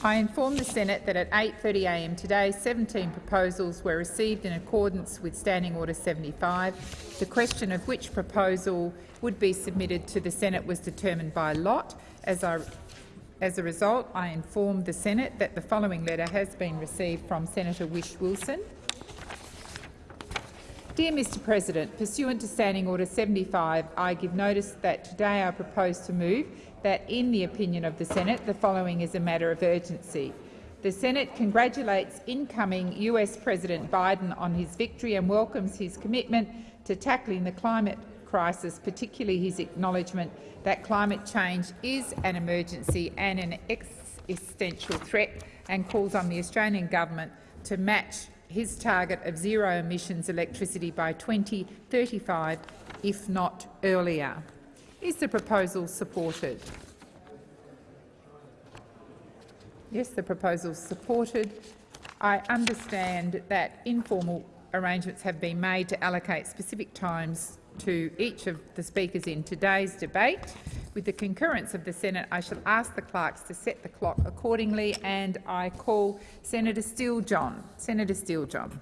I inform the Senate that at 8.30am today 17 proposals were received in accordance with Standing Order 75. The question of which proposal would be submitted to the Senate was determined by lot. As, I, as a result, I inform the Senate that the following letter has been received from Senator Whish-Wilson. Dear Mr President, pursuant to Standing Order 75, I give notice that today I propose to move that, in the opinion of the Senate, the following is a matter of urgency. The Senate congratulates incoming US President Biden on his victory and welcomes his commitment to tackling the climate crisis, particularly his acknowledgement that climate change is an emergency and an existential threat, and calls on the Australian government to match his target of zero emissions electricity by 2035, if not earlier. Is the proposal supported? Yes, the proposal is supported. I understand that informal arrangements have been made to allocate specific times to each of the speakers in today's debate. With the concurrence of the Senate, I shall ask the clerks to set the clock accordingly, and I call Senator Steele-John. Senator Steele-John.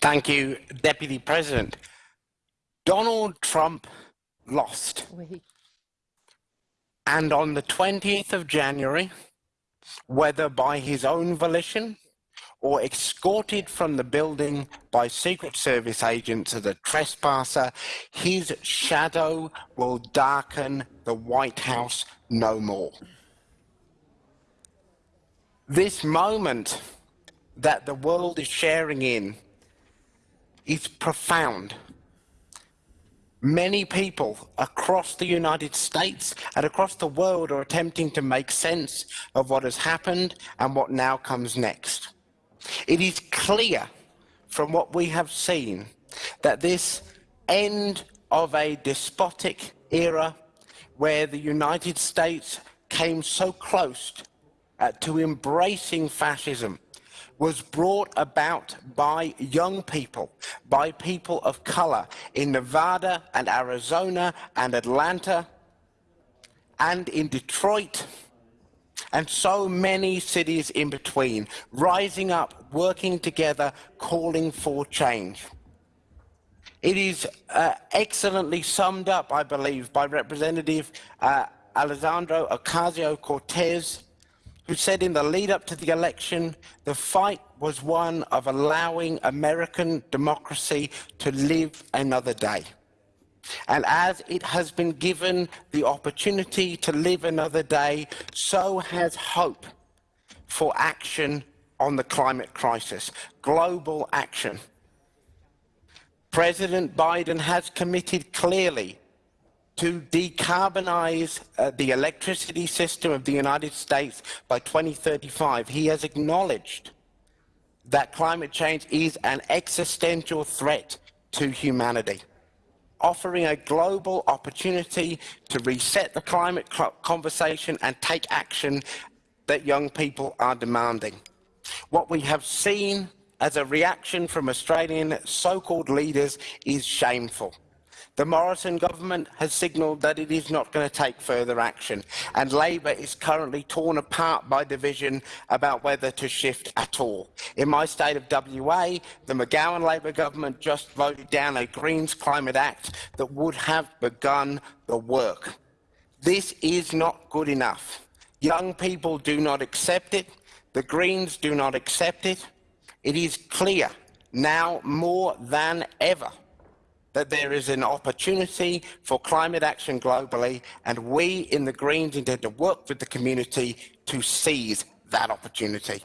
Thank you, Deputy President. Donald Trump lost. And on the 20th of January, whether by his own volition or escorted from the building by Secret Service agents as a trespasser, his shadow will darken the White House no more. This moment that the world is sharing in is profound. Many people across the United States and across the world are attempting to make sense of what has happened and what now comes next. It is clear from what we have seen that this end of a despotic era where the United States came so close to embracing fascism was brought about by young people, by people of color in Nevada and Arizona and Atlanta and in Detroit and so many cities in between, rising up, working together, calling for change. It is uh, excellently summed up, I believe, by Representative uh, Alexandro Ocasio-Cortez, who said in the lead up to the election, the fight was one of allowing American democracy to live another day. And as it has been given the opportunity to live another day, so has hope for action on the climate crisis, global action. President Biden has committed clearly to decarbonize uh, the electricity system of the United States by 2035. He has acknowledged that climate change is an existential threat to humanity offering a global opportunity to reset the climate conversation and take action that young people are demanding. What we have seen as a reaction from Australian so-called leaders is shameful. The Morrison government has signalled that it is not going to take further action, and Labor is currently torn apart by division about whether to shift at all. In my state of WA, the McGowan Labor government just voted down a Greens Climate Act that would have begun the work. This is not good enough. Young people do not accept it. The Greens do not accept it. It is clear now more than ever that there is an opportunity for climate action globally, and we in the Greens intend to work with the community to seize that opportunity.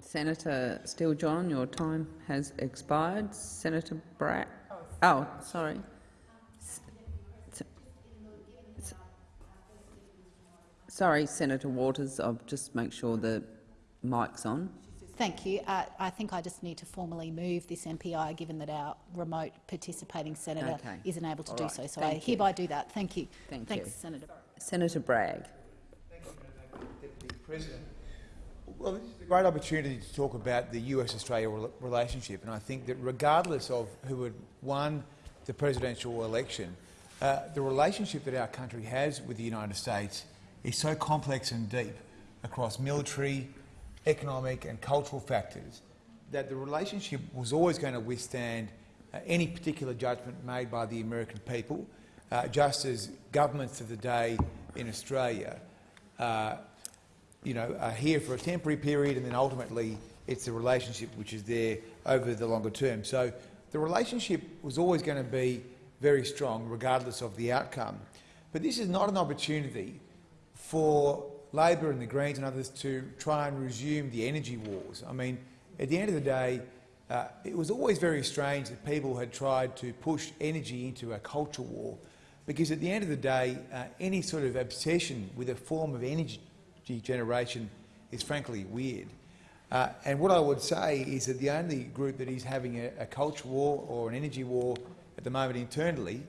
Senator Steele-John, your time has expired. Senator Bragg. Oh, oh, sorry. Sorry, Senator Waters. I'll just make sure the mic's on. Thank you. Uh, I think I just need to formally move this MPI, given that our remote participating senator okay. isn't able to All do right. so. So Thank I hereby do that. Thank you. Thank Thanks, you. Senator. Senator Bragg. Thank you, Deputy President. Well, this is a great opportunity to talk about the US-Australia relationship, and I think that regardless of who had won the presidential election, uh, the relationship that our country has with the United States is so complex and deep across military, economic and cultural factors that the relationship was always going to withstand uh, any particular judgment made by the American people, uh, just as governments of the day in Australia uh, you know, are here for a temporary period and then ultimately it's the relationship which is there over the longer term. So the relationship was always going to be very strong regardless of the outcome. But this is not an opportunity for Labor and the Greens and others to try and resume the energy wars. I mean, at the end of the day, uh, it was always very strange that people had tried to push energy into a culture war because at the end of the day, uh, any sort of obsession with a form of energy generation is frankly weird. Uh, and what I would say is that the only group that is having a, a culture war or an energy war at the moment internally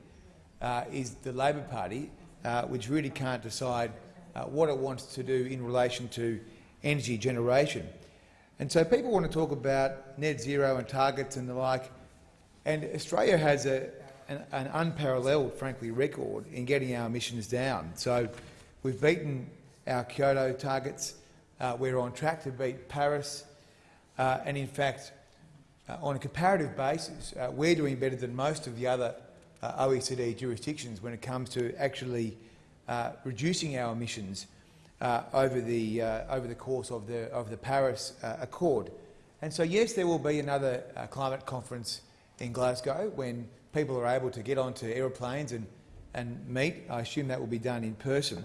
uh, is the Labor Party, uh, which really can't decide uh, what it wants to do in relation to energy generation. And so people want to talk about net zero and targets and the like, and Australia has a, an, an unparalleled, frankly, record in getting our emissions down. So we've beaten our Kyoto targets. Uh, we're on track to beat Paris. Uh, and in fact, uh, on a comparative basis, uh, we're doing better than most of the other uh, OECD jurisdictions when it comes to actually reducing our emissions over, the, over the course of the, of the Paris Accord. And so, yes, there will be another climate conference in Glasgow when people are able to get onto aeroplanes and, and meet. I assume that will be done in person.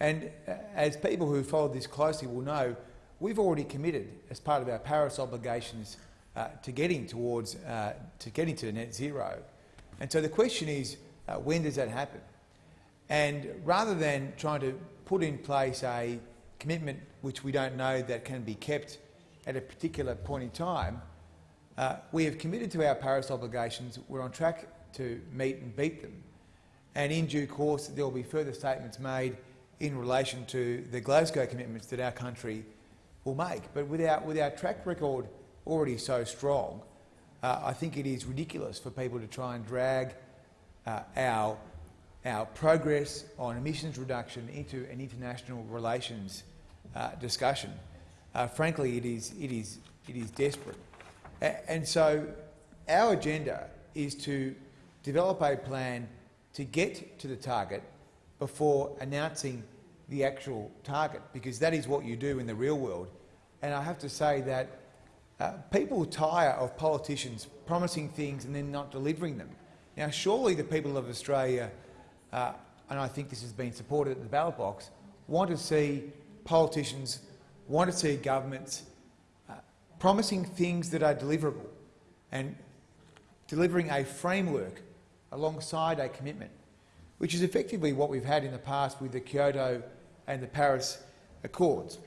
And uh, as people who follow this closely will know, we've already committed, as part of our Paris obligations, uh, to getting towards uh, to getting to net zero. And so the question is, uh, when does that happen? And rather than trying to put in place a commitment which we don't know that can be kept at a particular point in time, uh, we have committed to our Paris obligations. We're on track to meet and beat them. And in due course, there will be further statements made in relation to the Glasgow commitments that our country will make. But with our, with our track record already so strong, uh, I think it is ridiculous for people to try and drag uh, our, our progress on emissions reduction into an international relations uh, discussion. Uh, frankly, it is, it, is, it is desperate. A and so our agenda is to develop a plan to get to the target before announcing the actual target, because that is what you do in the real world. And I have to say that uh, people tire of politicians promising things and then not delivering them. Now, surely the people of Australia, uh, and I think this has been supported at the ballot box, want to see politicians, want to see governments uh, promising things that are deliverable and delivering a framework alongside a commitment which is effectively what we've had in the past with the Kyoto and the Paris Accords.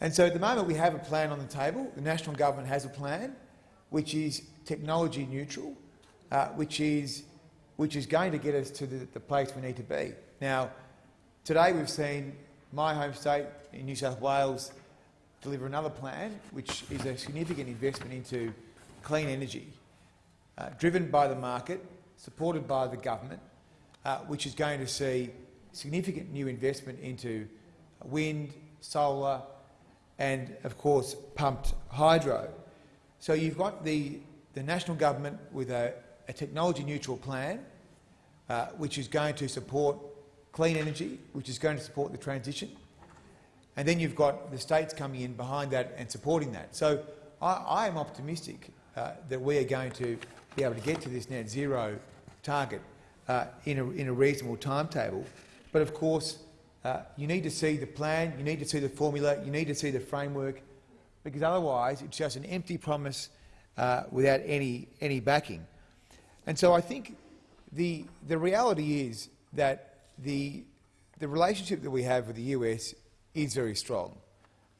And so at the moment we have a plan on the table. The national government has a plan which is technology neutral, uh, which, is, which is going to get us to the, the place we need to be. Now, today we've seen my home state in New South Wales deliver another plan, which is a significant investment into clean energy, uh, driven by the market, supported by the government, uh, which is going to see significant new investment into wind, solar and, of course, pumped hydro. So you've got the, the national government with a, a technology-neutral plan, uh, which is going to support clean energy, which is going to support the transition. And then you've got the states coming in behind that and supporting that. So I, am optimistic uh, that we are going to be able to get to this net zero target uh, in, a, in a reasonable timetable. But of course, uh, you need to see the plan, you need to see the formula, you need to see the framework, because otherwise it's just an empty promise uh, without any, any backing. And so I think the, the reality is that the, the relationship that we have with the US is very strong.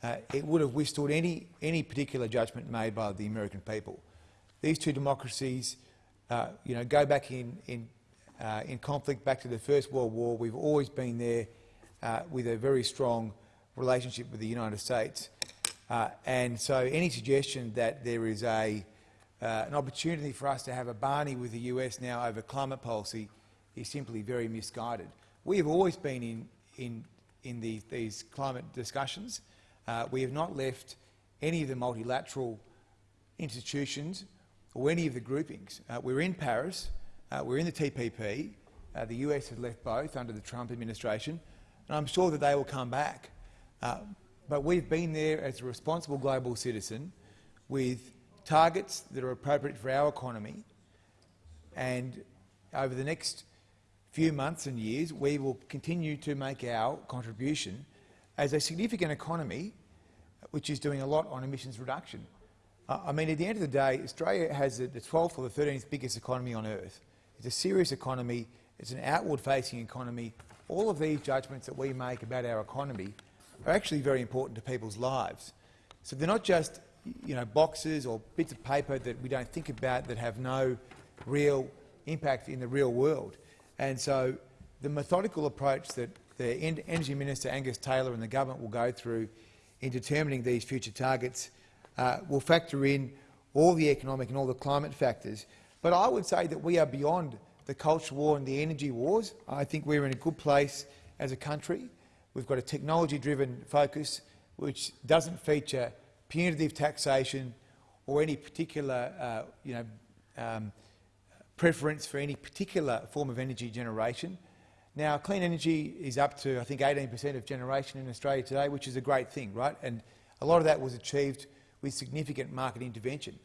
Uh, it would have withstood any, any particular judgment made by the American people. These two democracies uh, you know, go back in, in, uh, in conflict back to the First World War. We've always been there uh, with a very strong relationship with the United States. Uh, and so any suggestion that there is a, uh, an opportunity for us to have a Barney with the US now over climate policy is simply very misguided. We have always been in, in, in the, these climate discussions. Uh, we have not left any of the multilateral institutions or any of the groupings. Uh, we're in Paris, uh, we're in the TPP, uh, the US has left both under the Trump administration, and I'm sure that they will come back. Uh, but we've been there as a responsible global citizen with targets that are appropriate for our economy, and over the next few months and years, we will continue to make our contribution as a significant economy which is doing a lot on emissions reduction. I mean, at the end of the day, Australia has the 12th or the 13th biggest economy on earth. It's a serious economy. It's an outward-facing economy. All of these judgments that we make about our economy are actually very important to people's lives. So they're not just you know, boxes or bits of paper that we don't think about that have no real impact in the real world. And so the methodical approach that the Energy Minister Angus Taylor and the government will go through in determining these future targets uh, will factor in all the economic and all the climate factors. But I would say that we are beyond the culture war and the energy wars. I think we're in a good place as a country. We've got a technology-driven focus which doesn't feature punitive taxation or any particular uh, you know, um, preference for any particular form of energy generation. Now, clean energy is up to, I think, 18 per cent of generation in Australia today, which is a great thing, right? And a lot of that was achieved with significant market intervention.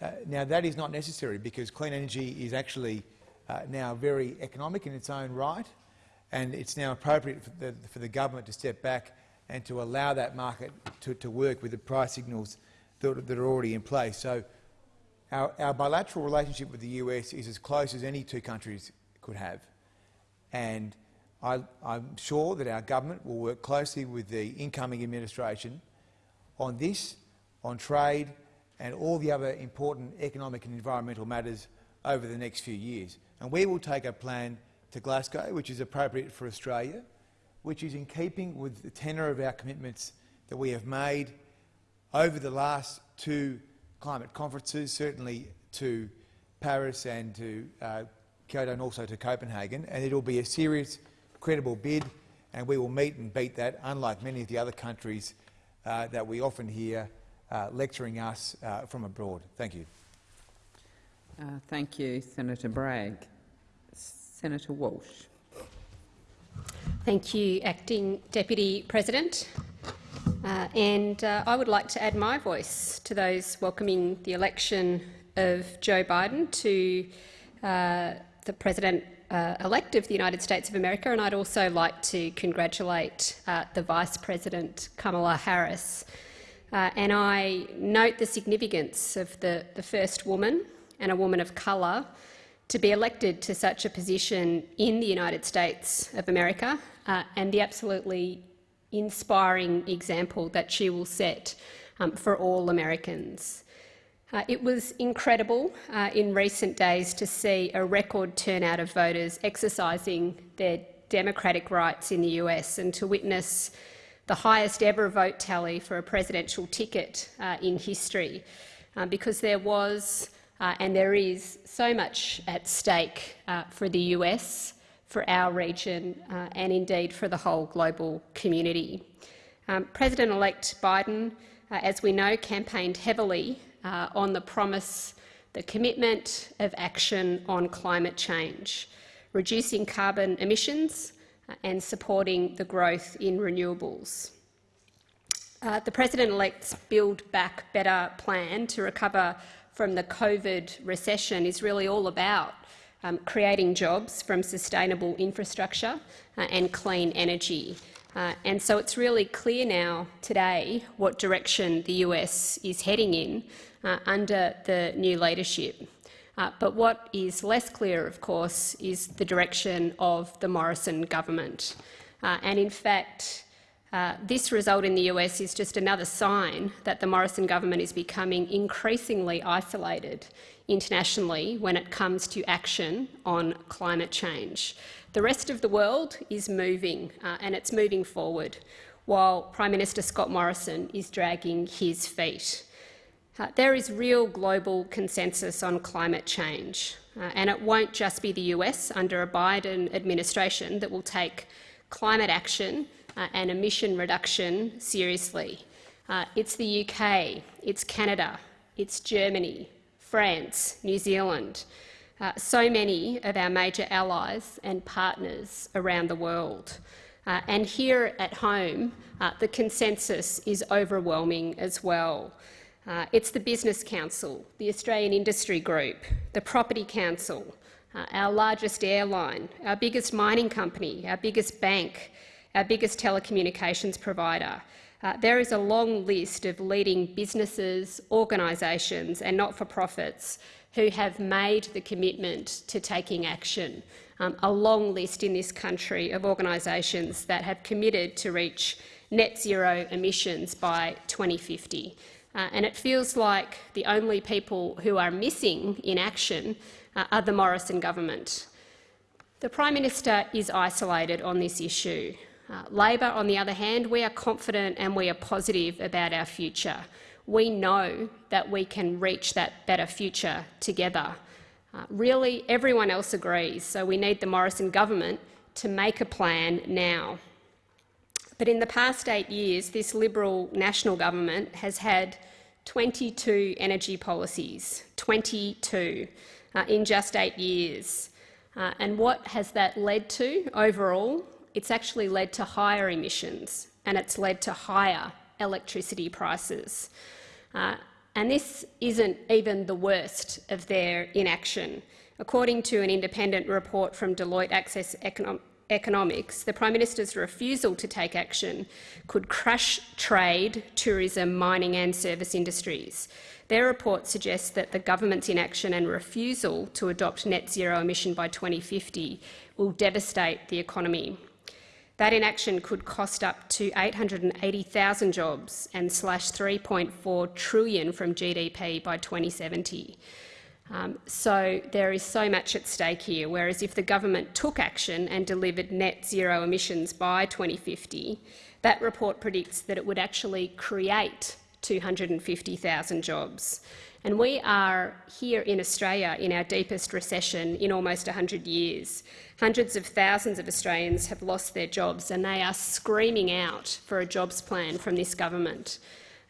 Uh, now, that is not necessary because clean energy is actually uh, now very economic in its own right, and it's now appropriate for the, for the government to step back and to allow that market to, to work with the price signals that, that are already in place. So our, our bilateral relationship with the US is as close as any two countries could have. And I, am sure that our government will work closely with the incoming administration on this, on trade and all the other important economic and environmental matters over the next few years. And we will take a plan to Glasgow which is appropriate for Australia, which is in keeping with the tenor of our commitments that we have made over the last two climate conferences, certainly to Paris and to uh, Kyoto and also to Copenhagen, and it will be a serious, credible bid, and we will meet and beat that, unlike many of the other countries uh, that we often hear uh, lecturing us uh, from abroad. Thank you. Uh, thank you, Senator Bragg. Senator Walsh. Thank you, Acting Deputy President. Uh, and uh, I would like to add my voice to those welcoming the election of Joe Biden to uh, the President-elect uh, of the United States of America, and I'd also like to congratulate uh, the Vice President, Kamala Harris. Uh, and I note the significance of the, the first woman and a woman of colour to be elected to such a position in the United States of America uh, and the absolutely inspiring example that she will set um, for all Americans. Uh, it was incredible uh, in recent days to see a record turnout of voters exercising their democratic rights in the US and to witness the highest ever vote tally for a presidential ticket uh, in history, uh, because there was uh, and there is so much at stake uh, for the US, for our region and indeed for the whole global community. Um, President-elect Biden, as we know, campaigned heavily uh, on the promise, the commitment of action on climate change, reducing carbon emissions uh, and supporting the growth in renewables. Uh, the President-elect's Build Back Better plan to recover from the COVID recession is really all about um, creating jobs from sustainable infrastructure uh, and clean energy. Uh, and so it's really clear now today what direction the US is heading in uh, under the new leadership. Uh, but what is less clear, of course, is the direction of the Morrison government. Uh, and in fact, uh, this result in the US is just another sign that the Morrison government is becoming increasingly isolated internationally when it comes to action on climate change. The rest of the world is moving, uh, and it's moving forward, while Prime Minister Scott Morrison is dragging his feet. Uh, there is real global consensus on climate change, uh, and it won't just be the US under a Biden administration that will take climate action uh, and emission reduction seriously. Uh, it's the UK, it's Canada, it's Germany, France, New Zealand, uh, so many of our major allies and partners around the world. Uh, and here at home, the consensus is overwhelming as well. Uh, it's the Business Council, the Australian Industry Group, the Property Council, uh, our largest airline, our biggest mining company, our biggest bank, our biggest telecommunications provider. Uh, there is a long list of leading businesses, organisations and not-for-profits who have made the commitment to taking action. Um, a long list in this country of organisations that have committed to reach net zero emissions by 2050. Uh, and it feels like the only people who are missing in action uh, are the Morrison government. The Prime Minister is isolated on this issue. Uh, Labor, on the other hand, we are confident and we are positive about our future. We know that we can reach that better future together. Uh, really, everyone else agrees, so we need the Morrison government to make a plan now. But in the past eight years, this Liberal national government has had 22 energy policies, 22, uh, in just eight years. Uh, and what has that led to overall? It's actually led to higher emissions and it's led to higher electricity prices. Uh, and this isn't even the worst of their inaction. According to an independent report from Deloitte Access Economics economics, the Prime Minister's refusal to take action could crush trade, tourism, mining and service industries. Their report suggests that the government's inaction and refusal to adopt net zero emission by 2050 will devastate the economy. That inaction could cost up to 880,000 jobs and slash 3.4 trillion from GDP by 2070. Um, so there is so much at stake here, whereas if the government took action and delivered net zero emissions by 2050, that report predicts that it would actually create 250,000 jobs. And we are here in Australia in our deepest recession in almost 100 years. Hundreds of thousands of Australians have lost their jobs and they are screaming out for a jobs plan from this government.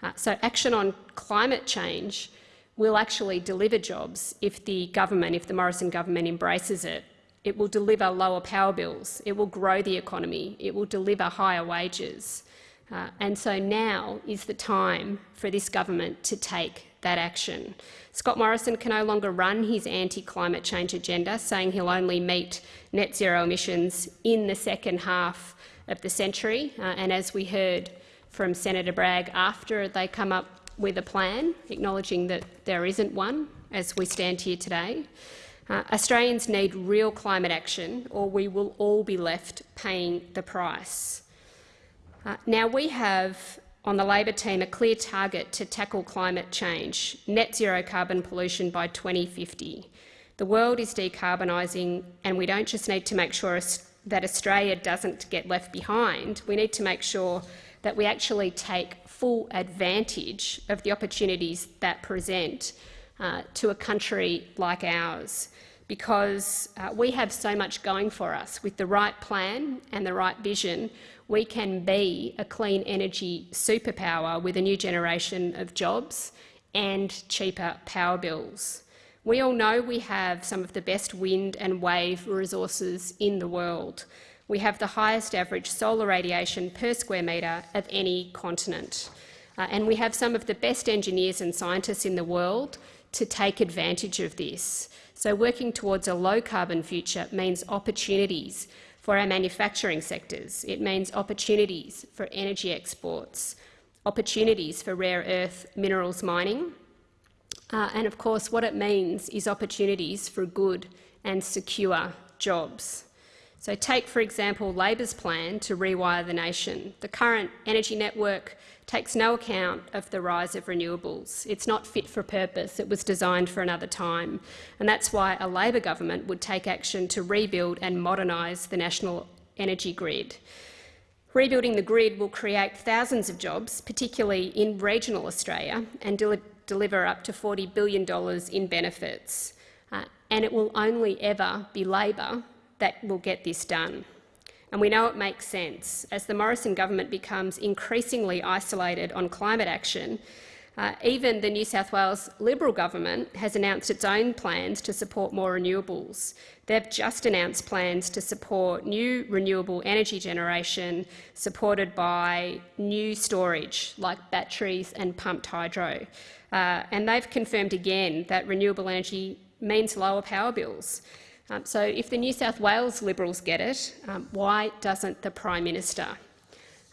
Uh, so action on climate change will actually deliver jobs if the government, if the Morrison government embraces it. It will deliver lower power bills, it will grow the economy, it will deliver higher wages. Uh, and so now is the time for this government to take that action. Scott Morrison can no longer run his anti-climate change agenda, saying he'll only meet net zero emissions in the second half of the century. Uh, and as we heard from Senator Bragg, after they come up with a plan, acknowledging that there isn't one as we stand here today. Uh, Australians need real climate action or we will all be left paying the price. Uh, now, we have on the Labor team a clear target to tackle climate change, net zero carbon pollution by 2050. The world is decarbonising and we don't just need to make sure that Australia doesn't get left behind, we need to make sure that we actually take full advantage of the opportunities that present uh, to a country like ours because uh, we have so much going for us. With the right plan and the right vision, we can be a clean energy superpower with a new generation of jobs and cheaper power bills. We all know we have some of the best wind and wave resources in the world we have the highest average solar radiation per square metre of any continent. Uh, and we have some of the best engineers and scientists in the world to take advantage of this. So working towards a low-carbon future means opportunities for our manufacturing sectors. It means opportunities for energy exports, opportunities for rare earth minerals mining, uh, and of course what it means is opportunities for good and secure jobs. So take, for example, Labor's plan to rewire the nation. The current energy network takes no account of the rise of renewables. It's not fit for purpose. It was designed for another time. And that's why a Labor government would take action to rebuild and modernise the national energy grid. Rebuilding the grid will create thousands of jobs, particularly in regional Australia, and deliver up to $40 billion in benefits. Uh, and it will only ever be Labor that will get this done. And we know it makes sense. As the Morrison government becomes increasingly isolated on climate action, uh, even the New South Wales Liberal government has announced its own plans to support more renewables. They've just announced plans to support new renewable energy generation supported by new storage like batteries and pumped hydro. Uh, and they've confirmed again that renewable energy means lower power bills. Um, so if the New South Wales Liberals get it, um, why doesn't the Prime Minister?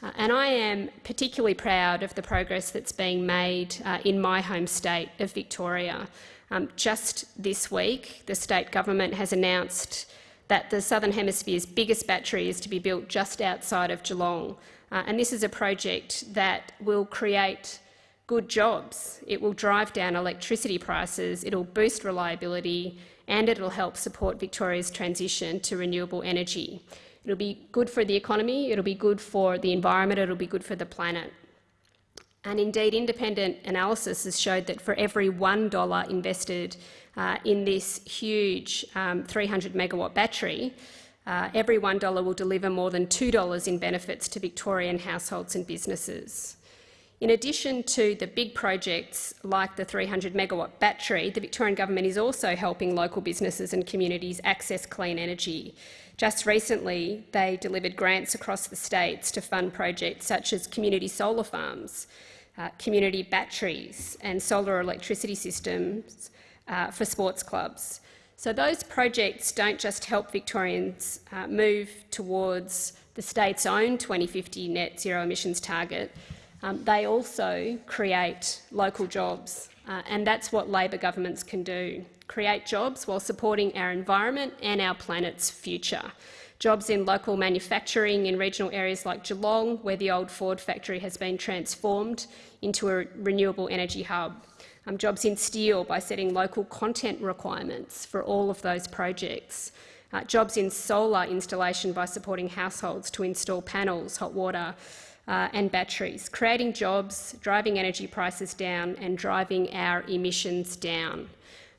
Uh, and I am particularly proud of the progress that's being made uh, in my home state of Victoria. Um, just this week, the state government has announced that the Southern Hemisphere's biggest battery is to be built just outside of Geelong. Uh, and this is a project that will create good jobs. It will drive down electricity prices, it will boost reliability, and it will help support Victoria's transition to renewable energy. It'll be good for the economy, it'll be good for the environment, it'll be good for the planet. And indeed, independent analysis has showed that for every $1 invested uh, in this huge um, 300 megawatt battery, uh, every $1 will deliver more than $2 in benefits to Victorian households and businesses. In addition to the big projects like the 300 megawatt battery, the Victorian government is also helping local businesses and communities access clean energy. Just recently, they delivered grants across the states to fund projects such as community solar farms, uh, community batteries and solar electricity systems uh, for sports clubs. So those projects don't just help Victorians uh, move towards the state's own 2050 net zero emissions target, um, they also create local jobs, uh, and that's what Labor governments can do create jobs while supporting our environment and our planet's future. Jobs in local manufacturing in regional areas like Geelong, where the old Ford factory has been transformed into a renewable energy hub. Um, jobs in steel by setting local content requirements for all of those projects. Uh, jobs in solar installation by supporting households to install panels, hot water uh, and batteries, creating jobs, driving energy prices down and driving our emissions down.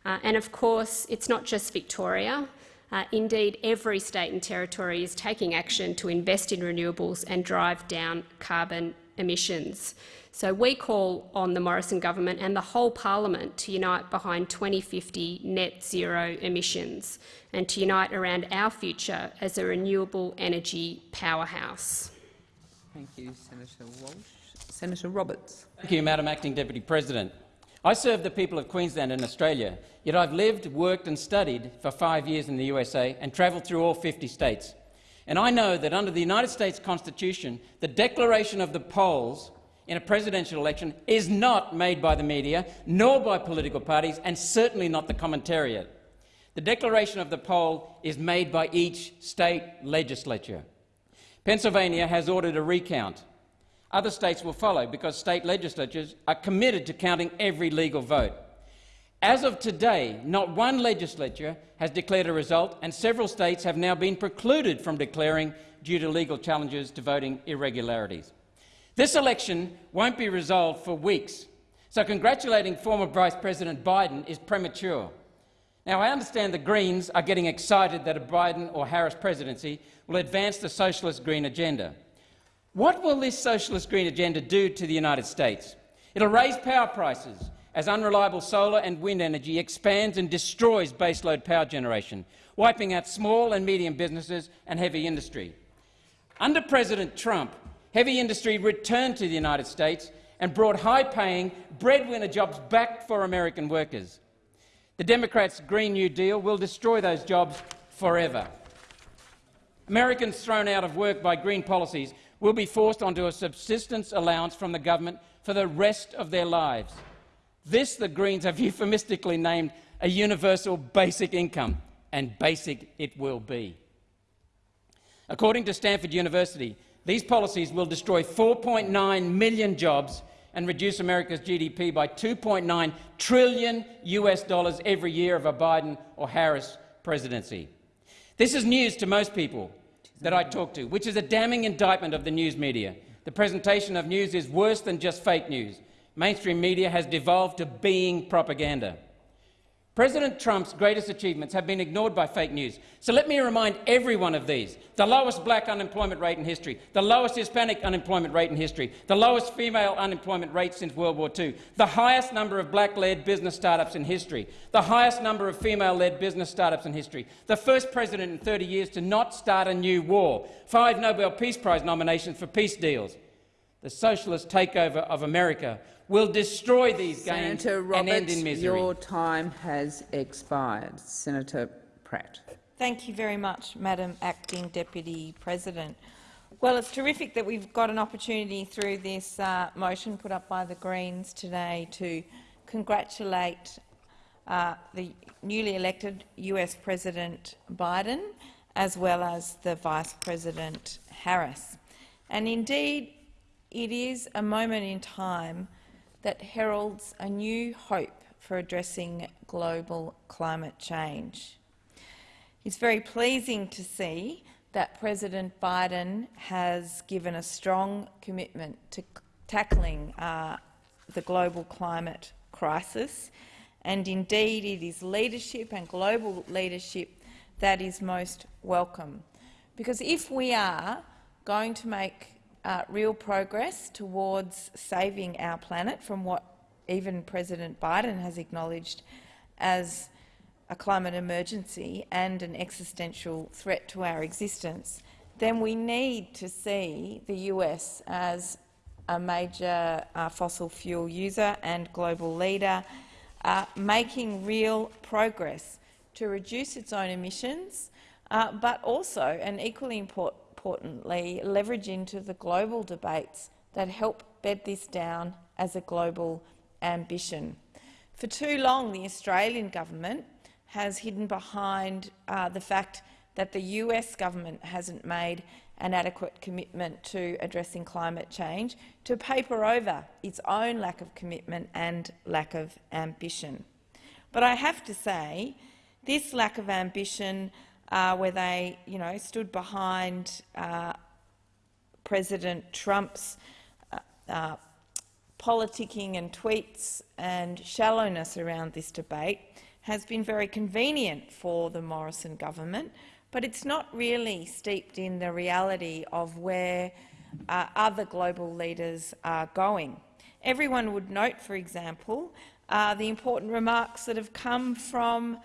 Uh, and of course, it's not just Victoria. Uh, indeed, every state and territory is taking action to invest in renewables and drive down carbon emissions. So we call on the Morrison government and the whole parliament to unite behind 2050 net zero emissions and to unite around our future as a renewable energy powerhouse. Thank you, Senator Walsh. Senator Roberts. Thank you, Madam Acting Deputy President. I serve the people of Queensland and Australia, yet I've lived, worked and studied for five years in the USA and travelled through all 50 states. And I know that under the United States Constitution, the declaration of the polls in a presidential election is not made by the media, nor by political parties, and certainly not the commentariat. The declaration of the poll is made by each state legislature. Pennsylvania has ordered a recount. Other states will follow because state legislatures are committed to counting every legal vote. As of today, not one legislature has declared a result, and several states have now been precluded from declaring due to legal challenges to voting irregularities. This election won't be resolved for weeks, so congratulating former Vice President Biden is premature. Now, I understand the Greens are getting excited that a Biden or Harris presidency will advance the socialist green agenda. What will this socialist green agenda do to the United States? It'll raise power prices as unreliable solar and wind energy expands and destroys baseload power generation, wiping out small and medium businesses and heavy industry. Under President Trump, heavy industry returned to the United States and brought high-paying breadwinner jobs back for American workers. The Democrats' Green New Deal will destroy those jobs forever. Americans thrown out of work by green policies will be forced onto a subsistence allowance from the government for the rest of their lives. This the Greens have euphemistically named a universal basic income, and basic it will be. According to Stanford University, these policies will destroy 4.9 million jobs and reduce America's GDP by 2.9 trillion US dollars every year of a Biden or Harris presidency. This is news to most people, that I talk to, which is a damning indictment of the news media. The presentation of news is worse than just fake news. Mainstream media has devolved to being propaganda. President Trump's greatest achievements have been ignored by fake news. So let me remind everyone of these. The lowest black unemployment rate in history, the lowest Hispanic unemployment rate in history, the lowest female unemployment rate since World War II, the highest number of black-led business startups in history, the highest number of female-led business startups in history, the first president in 30 years to not start a new war, five Nobel Peace Prize nominations for peace deals. The socialist takeover of America will destroy these gains Senator Roberts, and end in misery. your time has expired. Senator Pratt. Thank you very much, Madam Acting Deputy President. Well, it's terrific that we've got an opportunity through this uh, motion put up by the Greens today to congratulate uh, the newly elected US President Biden as well as the Vice President Harris. And indeed, it is a moment in time that heralds a new hope for addressing global climate change. It's very pleasing to see that President Biden has given a strong commitment to tackling uh, the global climate crisis, and indeed it is leadership and global leadership that is most welcome. Because if we are going to make uh, real progress towards saving our planet from what even President Biden has acknowledged as a climate emergency and an existential threat to our existence, then we need to see the US as a major uh, fossil fuel user and global leader, uh, making real progress to reduce its own emissions, uh, but also, and equally important, importantly, leverage into the global debates that help bed this down as a global ambition. For too long, the Australian government has hidden behind uh, the fact that the US government hasn't made an adequate commitment to addressing climate change to paper over its own lack of commitment and lack of ambition. But I have to say, this lack of ambition uh, where they you know, stood behind uh, President Trump's uh, uh, politicking and tweets and shallowness around this debate has been very convenient for the Morrison government, but it's not really steeped in the reality of where uh, other global leaders are going. Everyone would note, for example, uh, the important remarks that have come from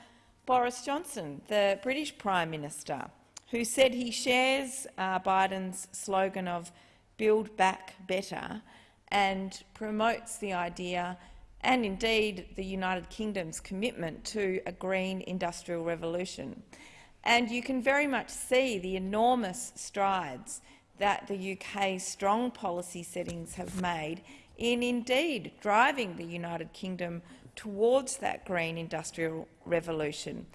Boris Johnson, the British Prime Minister, who said he shares uh, Biden's slogan of build back better and promotes the idea and indeed the United Kingdom's commitment to a green industrial revolution. And you can very much see the enormous strides that the UK's strong policy settings have made in indeed driving the United Kingdom towards that green industrial revolution.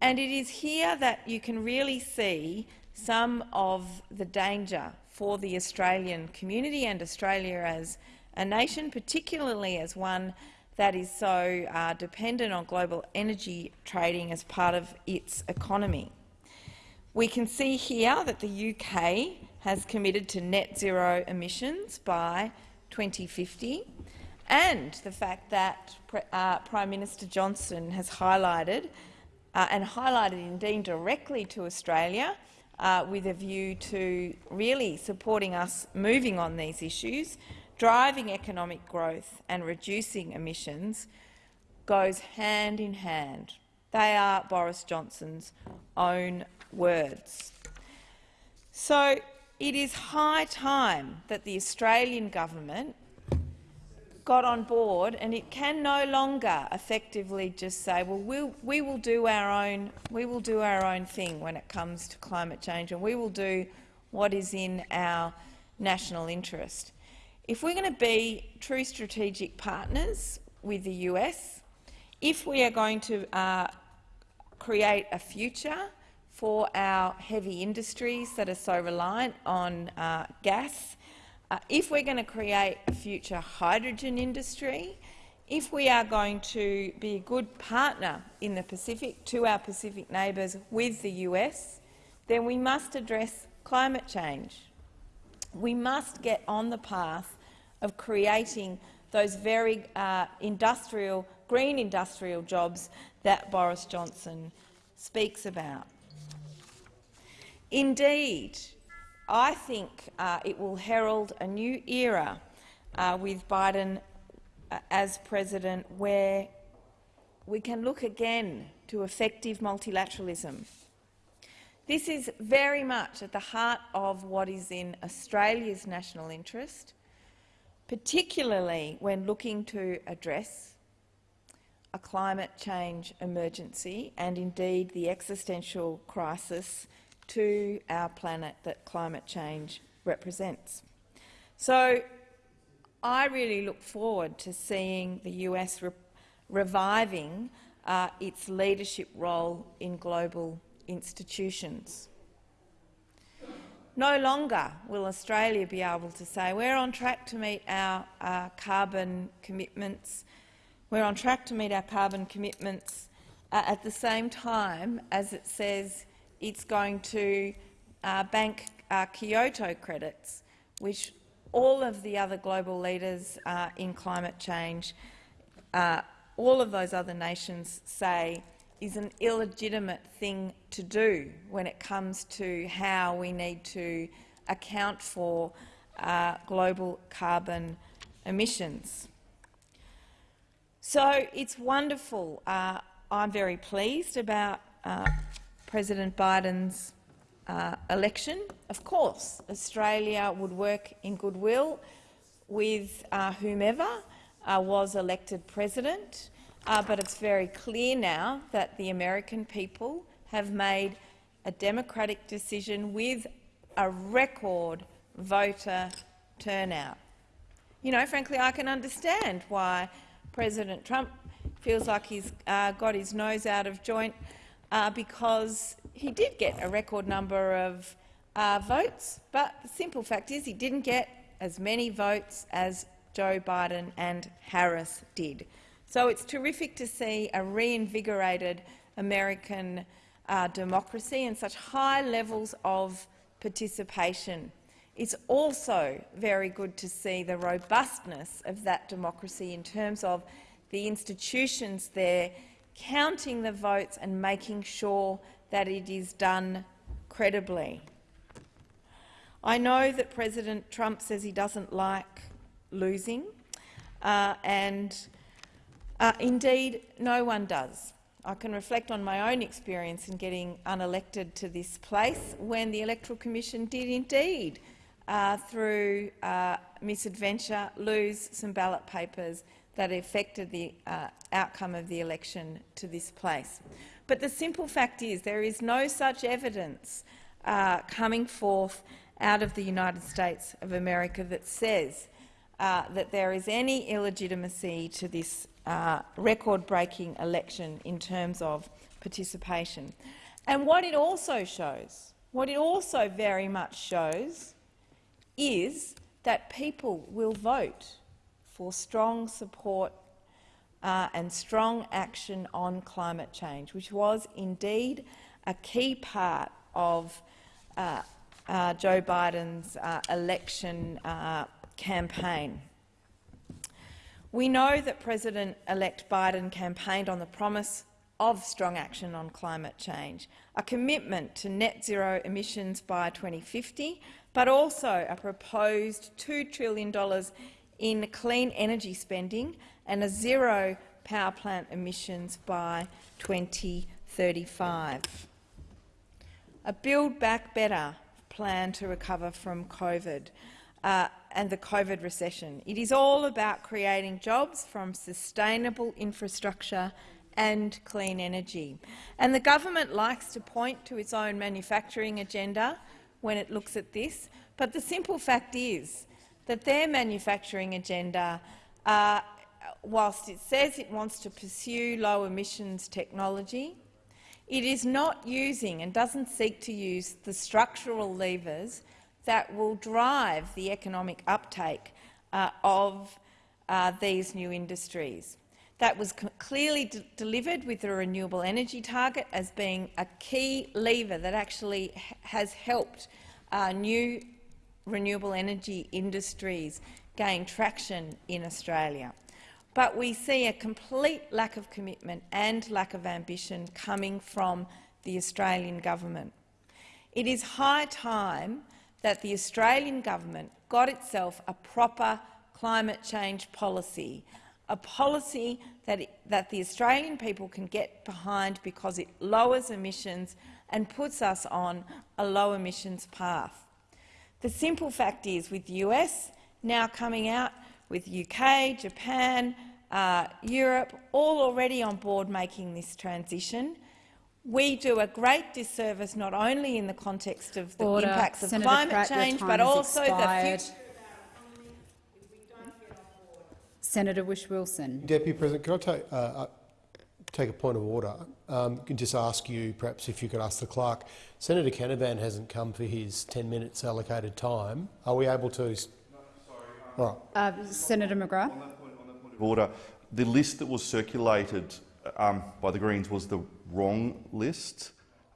And it is here that you can really see some of the danger for the Australian community and Australia as a nation, particularly as one that is so uh, dependent on global energy trading as part of its economy. We can see here that the UK has committed to net zero emissions by 2050 and the fact that uh, Prime Minister Johnson has highlighted uh, and highlighted indeed directly to Australia uh, with a view to really supporting us moving on these issues, driving economic growth and reducing emissions goes hand in hand. They are Boris Johnson's own words. So it is high time that the Australian government got on board, and it can no longer effectively just say, "Well, we'll we will do our own we will do our own thing when it comes to climate change, and we will do what is in our national interest." If we're going to be true strategic partners with the US, if we are going to uh, create a future for our heavy industries that are so reliant on uh, gas uh, if we're going to create a future hydrogen industry, if we are going to be a good partner in the Pacific to our Pacific neighbours with the US, then we must address climate change. We must get on the path of creating those very uh, industrial, green industrial jobs that Boris Johnson speaks about. Indeed, I think uh, it will herald a new era uh, with Biden uh, as president where we can look again to effective multilateralism. This is very much at the heart of what is in Australia's national interest, particularly when looking to address a climate change emergency and indeed the existential crisis to our planet that climate change represents. So I really look forward to seeing the US re reviving uh, its leadership role in global institutions. No longer will Australia be able to say we're on track to meet our uh, carbon commitments. We're on track to meet our carbon commitments uh, at the same time as it says it's going to uh, bank uh, Kyoto credits, which all of the other global leaders uh, in climate change, uh, all of those other nations say is an illegitimate thing to do when it comes to how we need to account for uh, global carbon emissions. So it's wonderful. Uh, I'm very pleased about President Biden's uh, election. Of course, Australia would work in goodwill with uh, whomever uh, was elected president, uh, but it's very clear now that the American people have made a democratic decision with a record voter turnout. You know, frankly, I can understand why President Trump feels like he's uh, got his nose out of joint uh, because he did get a record number of uh, votes, but the simple fact is he didn't get as many votes as Joe Biden and Harris did. So it's terrific to see a reinvigorated American uh, democracy and such high levels of participation. It's also very good to see the robustness of that democracy in terms of the institutions there counting the votes and making sure that it is done credibly. I know that President Trump says he doesn't like losing, uh, and uh, indeed no one does. I can reflect on my own experience in getting unelected to this place when the Electoral Commission did indeed, uh, through uh, misadventure, lose some ballot papers that affected the uh, outcome of the election to this place. But the simple fact is there is no such evidence uh, coming forth out of the United States of America that says uh, that there is any illegitimacy to this uh, record-breaking election in terms of participation. And what it also shows, what it also very much shows, is that people will vote for strong support uh, and strong action on climate change, which was indeed a key part of uh, uh, Joe Biden's uh, election uh, campaign. We know that President-elect Biden campaigned on the promise of strong action on climate change, a commitment to net zero emissions by 2050, but also a proposed $2 trillion in clean energy spending and a zero power plant emissions by 2035. A Build Back Better plan to recover from COVID uh, and the COVID recession. It is all about creating jobs from sustainable infrastructure and clean energy. And the government likes to point to its own manufacturing agenda when it looks at this, but the simple fact is that their manufacturing agenda, uh, whilst it says it wants to pursue low emissions technology, it is not using and doesn't seek to use the structural levers that will drive the economic uptake uh, of uh, these new industries. That was clearly delivered with the renewable energy target as being a key lever that actually has helped uh, new renewable energy industries gain traction in Australia. But we see a complete lack of commitment and lack of ambition coming from the Australian government. It is high time that the Australian government got itself a proper climate change policy, a policy that, it, that the Australian people can get behind because it lowers emissions and puts us on a low emissions path. The simple fact is, with the US now coming out, with UK, Japan, uh, Europe, all already on board making this transition, we do a great disservice not only in the context of the Order. impacts of Senator climate Pratt, change, but also expired. the future Senator Whish-Wilson. Deputy President, can I take, uh, uh, take a point of order? Um, can just ask you, perhaps if you could ask the clerk, Senator Canavan hasn't come for his 10 minutes allocated time. Are we able to? No, sorry, um, All right. Uh, Senator McGrath. On that, point, on that point of order, the list that was circulated um, by the Greens was the wrong list.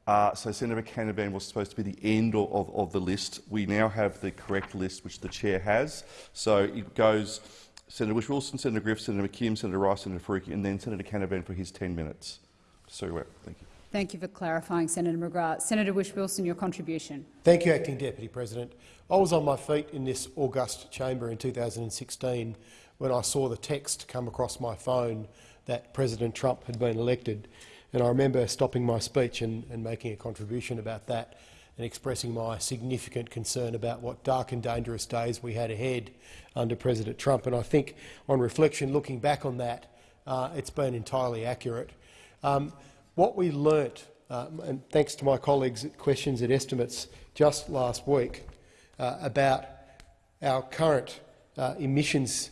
Uh, so Senator Canavan was supposed to be the end of, of, of, the list. We now have the correct list, which the chair has. So it goes Senator Whish-Wilson, Senator Griff, Senator McKim, Senator Rice, Senator Faruqi, and then Senator Canavan for his 10 minutes. So, uh, thank you. Thank you for clarifying, Senator McGrath. Senator Whish-Wilson, your contribution. Thank you, Acting Deputy President. I was on my feet in this august chamber in 2016 when I saw the text come across my phone that President Trump had been elected. And I remember stopping my speech and, and making a contribution about that and expressing my significant concern about what dark and dangerous days we had ahead under President Trump. And I think, on reflection, looking back on that, uh, it's been entirely accurate. Um, what we learnt, uh, and thanks to my colleagues' questions and estimates just last week, uh, about our current uh, emissions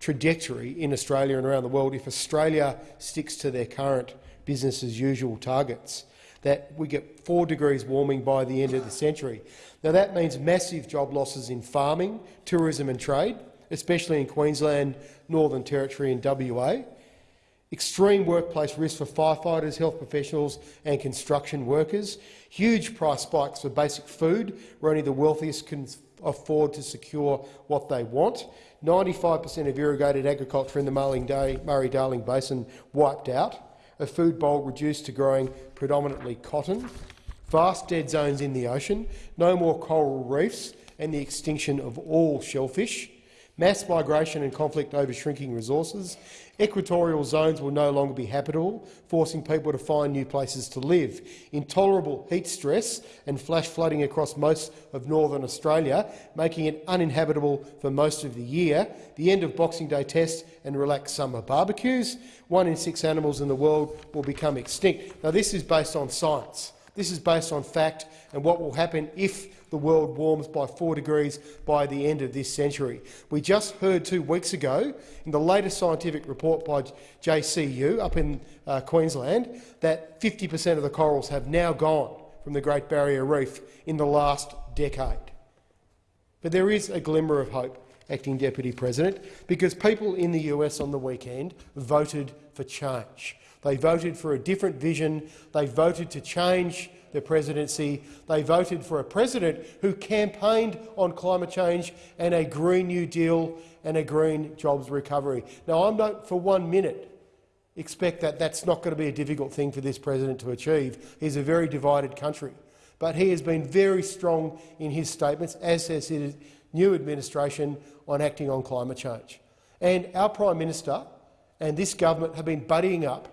trajectory in Australia and around the world, if Australia sticks to their current business as usual targets, that we get 4 degrees warming by the end of the century. Now, that means massive job losses in farming, tourism and trade, especially in Queensland, Northern Territory and WA, extreme workplace risk for firefighters, health professionals and construction workers, huge price spikes for basic food, where only the wealthiest can afford to secure what they want, 95 per cent of irrigated agriculture in the Murray-Darling Basin wiped out, a food bowl reduced to growing predominantly cotton, vast dead zones in the ocean, no more coral reefs and the extinction of all shellfish, mass migration and conflict over shrinking resources, Equatorial zones will no longer be habitable, forcing people to find new places to live. Intolerable heat stress and flash flooding across most of northern Australia, making it uninhabitable for most of the year. The end of Boxing Day tests and relaxed summer barbecues. One in six animals in the world will become extinct. Now, this is based on science. This is based on fact and what will happen if the world warms by 4 degrees by the end of this century. We just heard two weeks ago in the latest scientific report by JCU up in uh, Queensland that 50 per cent of the corals have now gone from the Great Barrier Reef in the last decade. But there is a glimmer of hope, Acting Deputy President, because people in the US on the weekend voted for change. They voted for a different vision. They voted to change the presidency. They voted for a president who campaigned on climate change and a Green New Deal and a green jobs recovery. Now, I don't for one minute expect that that's not going to be a difficult thing for this president to achieve. He's a very divided country. But he has been very strong in his statements, as has his new administration, on acting on climate change. And our Prime Minister and this government have been buddying up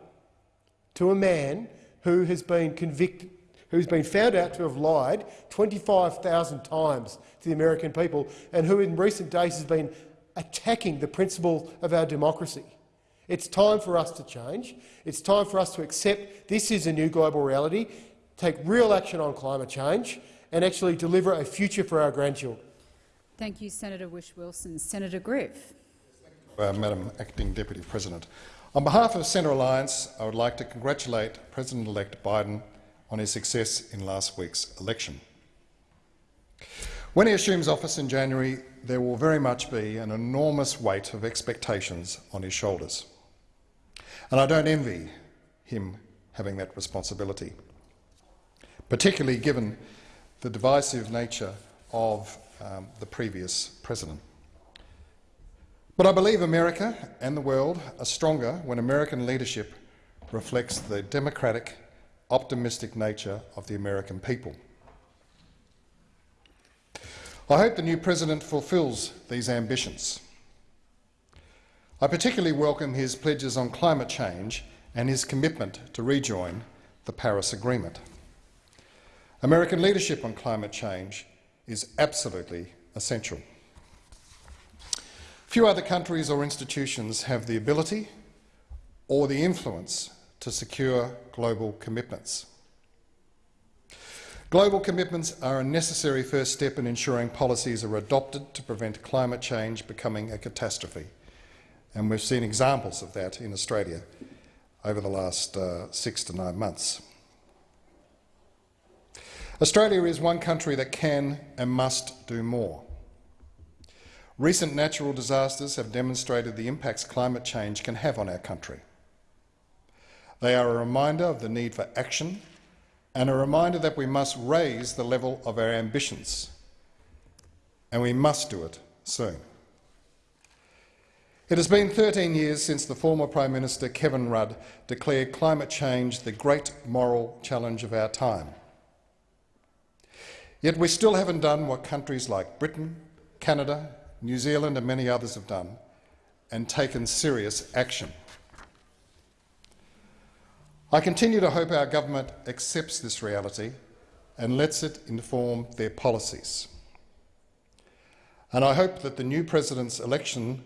to a man who has been convicted who's been found out to have lied 25,000 times to the American people and who in recent days has been attacking the principle of our democracy. It's time for us to change. It's time for us to accept this is a new global reality, take real action on climate change and actually deliver a future for our grandchildren. Thank you, Senator Whish-Wilson. Senator Griff. Uh, Madam Acting Deputy President. On behalf of Centre Alliance, I would like to congratulate President-elect Biden on his success in last week's election. When he assumes office in January, there will very much be an enormous weight of expectations on his shoulders. And I don't envy him having that responsibility, particularly given the divisive nature of um, the previous president. But I believe America and the world are stronger when American leadership reflects the democratic, optimistic nature of the American people. I hope the new president fulfils these ambitions. I particularly welcome his pledges on climate change and his commitment to rejoin the Paris Agreement. American leadership on climate change is absolutely essential. Few other countries or institutions have the ability or the influence to secure global commitments. Global commitments are a necessary first step in ensuring policies are adopted to prevent climate change becoming a catastrophe, and we've seen examples of that in Australia over the last uh, six to nine months. Australia is one country that can and must do more. Recent natural disasters have demonstrated the impacts climate change can have on our country. They are a reminder of the need for action and a reminder that we must raise the level of our ambitions, and we must do it soon. It has been 13 years since the former Prime Minister Kevin Rudd declared climate change the great moral challenge of our time. Yet we still haven't done what countries like Britain, Canada, New Zealand and many others have done, and taken serious action. I continue to hope our government accepts this reality and lets it inform their policies. And I hope that the new president's election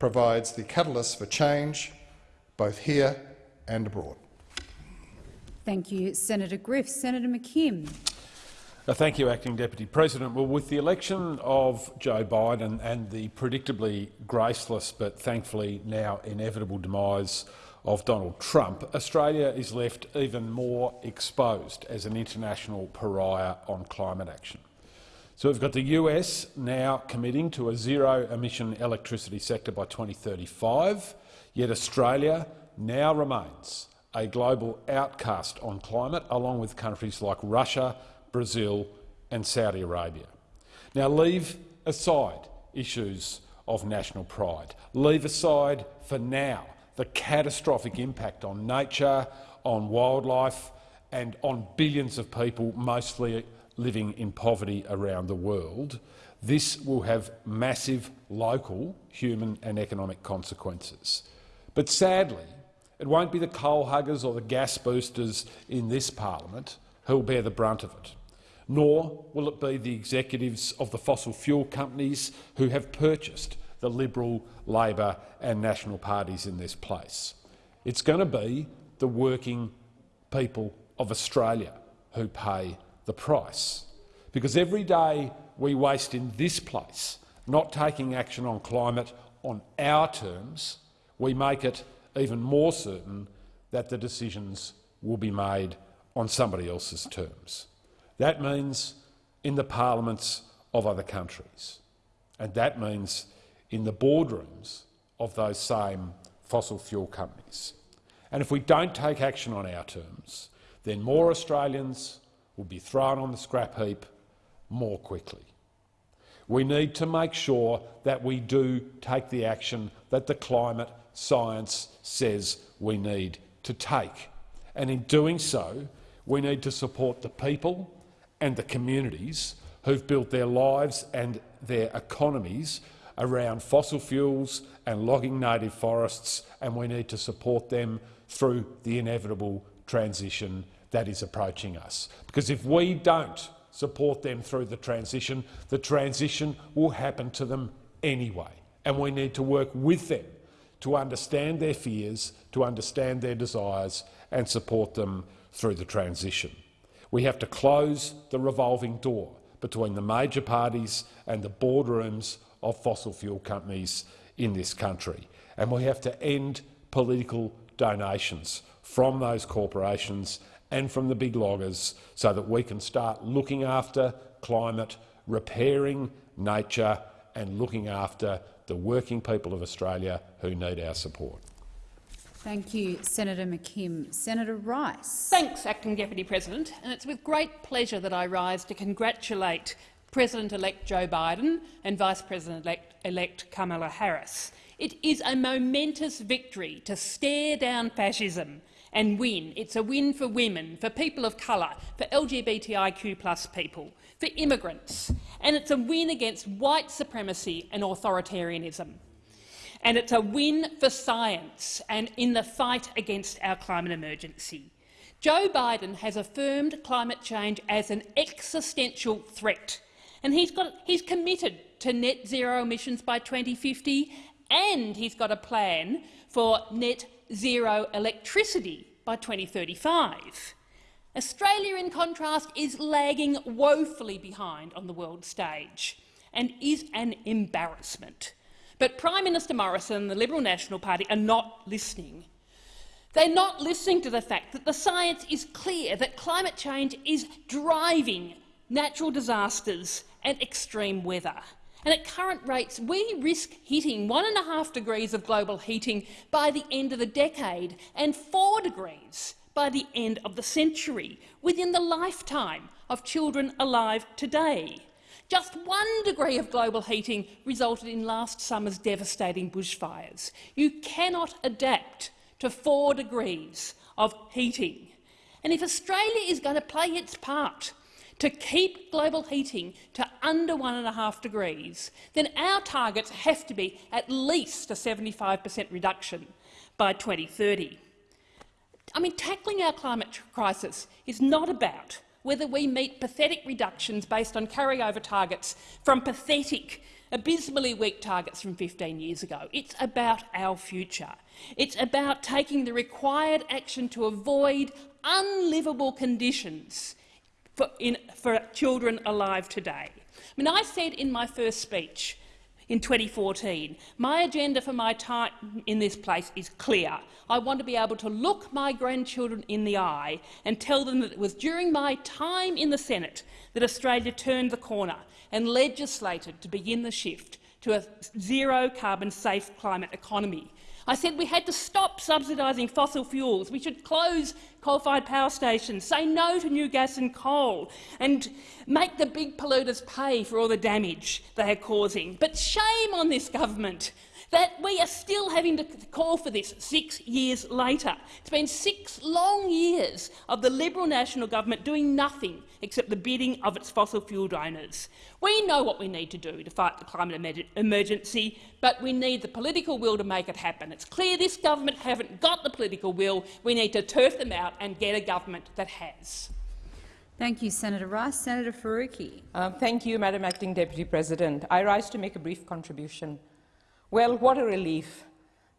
provides the catalyst for change, both here and abroad. Thank you, Senator Griff. Senator McKim. Uh, thank you, Acting Deputy President. Well, with the election of Joe Biden and the predictably graceless but thankfully now inevitable demise of Donald Trump, Australia is left even more exposed as an international pariah on climate action. So we've got the US now committing to a zero-emission electricity sector by 2035, yet Australia now remains a global outcast on climate, along with countries like Russia, Brazil and Saudi Arabia. Now leave aside issues of national pride. Leave aside for now the catastrophic impact on nature, on wildlife and on billions of people, mostly living in poverty around the world, this will have massive local human and economic consequences. But sadly, it won't be the coal huggers or the gas boosters in this parliament who will bear the brunt of it. Nor will it be the executives of the fossil fuel companies who have purchased the Liberal, Labor and National parties in this place. It's going to be the working people of Australia who pay the price. Because every day we waste in this place not taking action on climate on our terms, we make it even more certain that the decisions will be made on somebody else's terms. That means in the parliaments of other countries. And that means in the boardrooms of those same fossil fuel companies. And if we don't take action on our terms, then more Australians will be thrown on the scrap heap more quickly. We need to make sure that we do take the action that the climate science says we need to take. And in doing so, we need to support the people and the communities who've built their lives and their economies around fossil fuels and logging native forests, and we need to support them through the inevitable transition that is approaching us. Because if we don't support them through the transition, the transition will happen to them anyway, and we need to work with them to understand their fears, to understand their desires and support them through the transition. We have to close the revolving door between the major parties and the boardrooms of fossil fuel companies in this country. And we have to end political donations from those corporations and from the big loggers so that we can start looking after climate, repairing nature and looking after the working people of Australia who need our support. Thank you, Senator McKim. Senator Rice. Thanks, Acting Deputy President. And it's with great pleasure that I rise to congratulate President-elect Joe Biden and Vice President-elect Kamala Harris It is a momentous victory to stare down fascism and win. It's a win for women, for people of colour, for LGBTIQ people, for immigrants, and it's a win against white supremacy and authoritarianism. And it's a win for science and in the fight against our climate emergency. Joe Biden has affirmed climate change as an existential threat, and he's, got, he's committed to net zero emissions by 2050, and he's got a plan for net zero electricity by 2035. Australia, in contrast, is lagging woefully behind on the world stage and is an embarrassment. But Prime Minister Morrison and the Liberal National Party are not listening. They're not listening to the fact that the science is clear that climate change is driving natural disasters and extreme weather. And at current rates, we risk hitting one and a half degrees of global heating by the end of the decade and four degrees by the end of the century, within the lifetime of children alive today. Just one degree of global heating resulted in last summer's devastating bushfires. You cannot adapt to four degrees of heating. And if Australia is going to play its part to keep global heating to under one and a half degrees, then our targets have to be at least a 75 per cent reduction by 2030. I mean, tackling our climate crisis is not about whether we meet pathetic reductions based on carryover targets from pathetic, abysmally weak targets from 15 years ago. It's about our future. It's about taking the required action to avoid unlivable conditions for, in, for children alive today. I mean, I said in my first speech in 2014, my agenda for my time in this place is clear. I want to be able to look my grandchildren in the eye and tell them that it was during my time in the Senate that Australia turned the corner and legislated to begin the shift to a zero-carbon safe climate economy. I said we had to stop subsidising fossil fuels. We should close coal-fired power stations, say no to new gas and coal, and make the big polluters pay for all the damage they are causing. But shame on this government that we are still having to call for this six years later. It's been six long years of the Liberal National Government doing nothing except the bidding of its fossil fuel donors. We know what we need to do to fight the climate emergency, but we need the political will to make it happen. It's clear this government haven't got the political will. We need to turf them out and get a government that has. Thank you, Senator Rice. Senator Faruqi. Uh, thank you, Madam Acting Deputy President. I rise to make a brief contribution. Well, what a relief.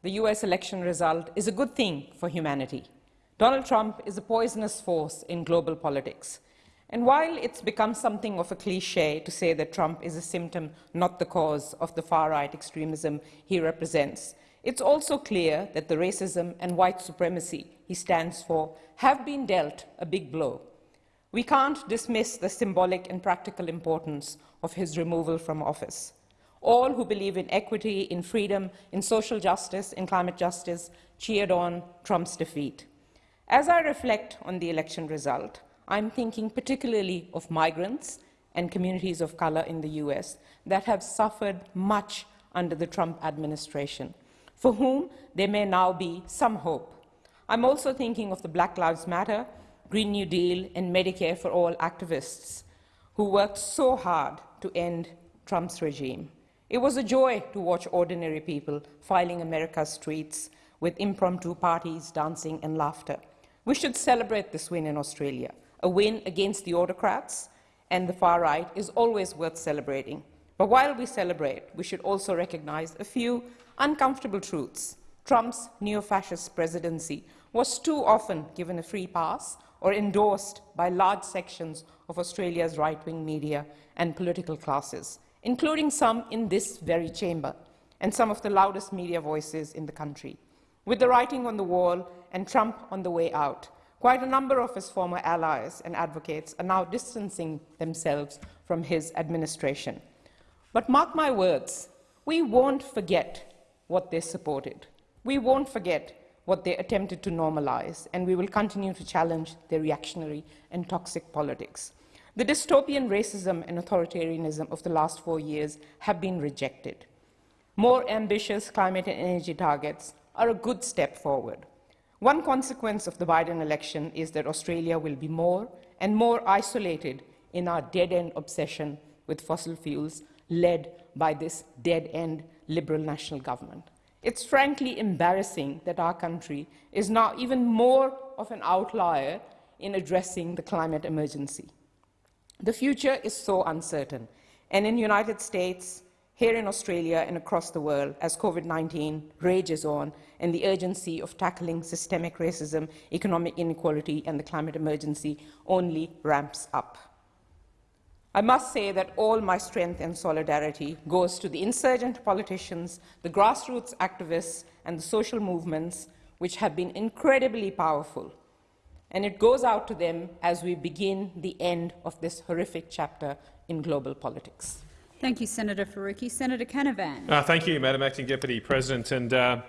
The US election result is a good thing for humanity. Donald Trump is a poisonous force in global politics. And while it's become something of a cliche to say that Trump is a symptom, not the cause, of the far-right extremism he represents, it's also clear that the racism and white supremacy he stands for have been dealt a big blow. We can't dismiss the symbolic and practical importance of his removal from office. All who believe in equity, in freedom, in social justice, in climate justice, cheered on Trump's defeat. As I reflect on the election result, I'm thinking particularly of migrants and communities of color in the US that have suffered much under the Trump administration, for whom there may now be some hope. I'm also thinking of the Black Lives Matter, Green New Deal, and Medicare for All activists who worked so hard to end Trump's regime. It was a joy to watch ordinary people filing America's streets with impromptu parties, dancing and laughter. We should celebrate this win in Australia. A win against the autocrats and the far right is always worth celebrating. But while we celebrate, we should also recognize a few uncomfortable truths. Trump's neo-fascist presidency was too often given a free pass or endorsed by large sections of Australia's right-wing media and political classes including some in this very chamber and some of the loudest media voices in the country. With the writing on the wall and Trump on the way out, quite a number of his former allies and advocates are now distancing themselves from his administration. But mark my words, we won't forget what they supported. We won't forget what they attempted to normalize, and we will continue to challenge their reactionary and toxic politics. The dystopian racism and authoritarianism of the last four years have been rejected. more ambitious climate and energy targets are a good step forward. One consequence of the Biden election is that Australia will be more and more isolated in our dead-end obsession with fossil fuels led by this dead-end Liberal national government. It's frankly embarrassing that our country is now even more of an outlier in addressing the climate emergency. The future is so uncertain, and in the United States, here in Australia and across the world, as COVID-19 rages on and the urgency of tackling systemic racism, economic inequality and the climate emergency only ramps up. I must say that all my strength and solidarity goes to the insurgent politicians, the grassroots activists and the social movements which have been incredibly powerful. And it goes out to them as we begin the end of this horrific chapter in global politics. Thank you, Senator Faruqi. Senator Canavan. Uh, thank you, Madam Acting Deputy President. And uh,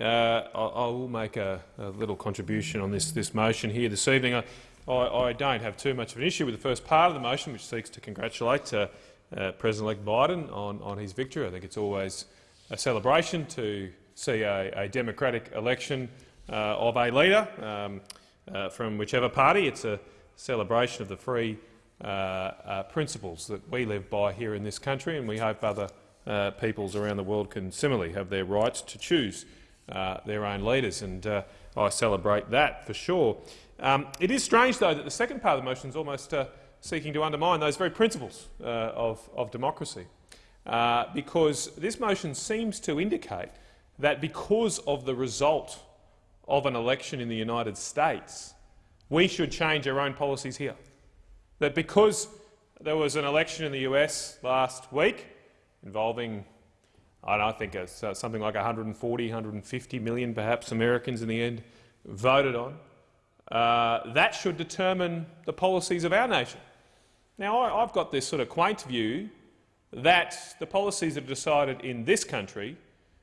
uh, I, I, will make a, a, little contribution on this, this motion here this evening. I, I, don't have too much of an issue with the first part of the motion, which seeks to congratulate uh, uh, President-elect Biden on, on his victory. I think it's always a celebration to see a, a democratic election uh, of a leader um, from whichever party. It's a celebration of the free uh, uh, principles that we live by here in this country, and we hope other uh, peoples around the world can similarly have their rights to choose their own leaders. And I celebrate that for sure. Um, it is strange, though, that the second part of the motion is almost seeking to undermine those very principles of, of, democracy, because this motion seems to indicate that because of the result of an election in the United States, we should change our own policies here that because there was an election in the US last week involving, I don't think it's uh, something like 140, 150 million perhaps Americans in the end voted on, uh, that should determine the policies of our nation. Now, I, I've got this sort of quaint view that the policies that are decided in this country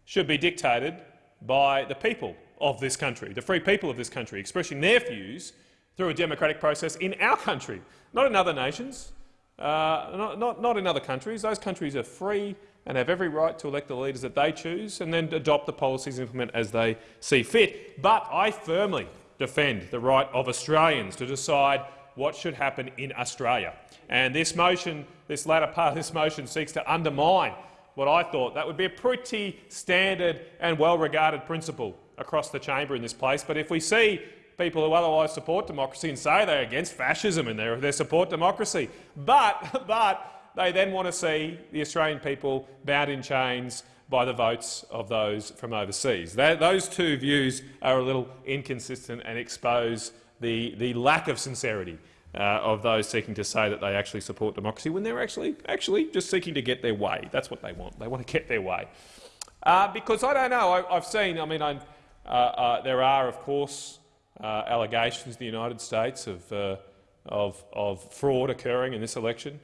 should be dictated by the people of this country, the free people of this country, expressing their views through a democratic process in our country, not in other nations, uh, not, not, not in other countries. Those countries are free and have every right to elect the leaders that they choose and then adopt the policies and implement as they see fit. But I firmly defend the right of Australians to decide what should happen in Australia. And this motion, this latter part of this motion seeks to undermine what I thought that would be a pretty standard and well-regarded principle across the chamber in this place. But if we see people who otherwise support democracy and say they're against fascism and they support democracy. But, but they then want to see the Australian people bound in chains by the votes of those from overseas. That, those two views are a little inconsistent and expose the, the lack of sincerity uh, of those seeking to say that they actually support democracy when they're actually, actually just seeking to get their way. That's what they want. They want to get their way. Uh, because I don't know, I, have seen, I mean, uh, there are, of course, uh, allegations in the United States of, uh, of, of, fraud occurring in this election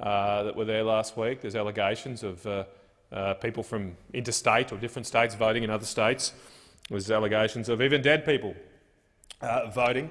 uh, that were there last week. There's allegations of uh, uh, people from interstate or different states voting in other states. There's allegations of even dead people uh, voting.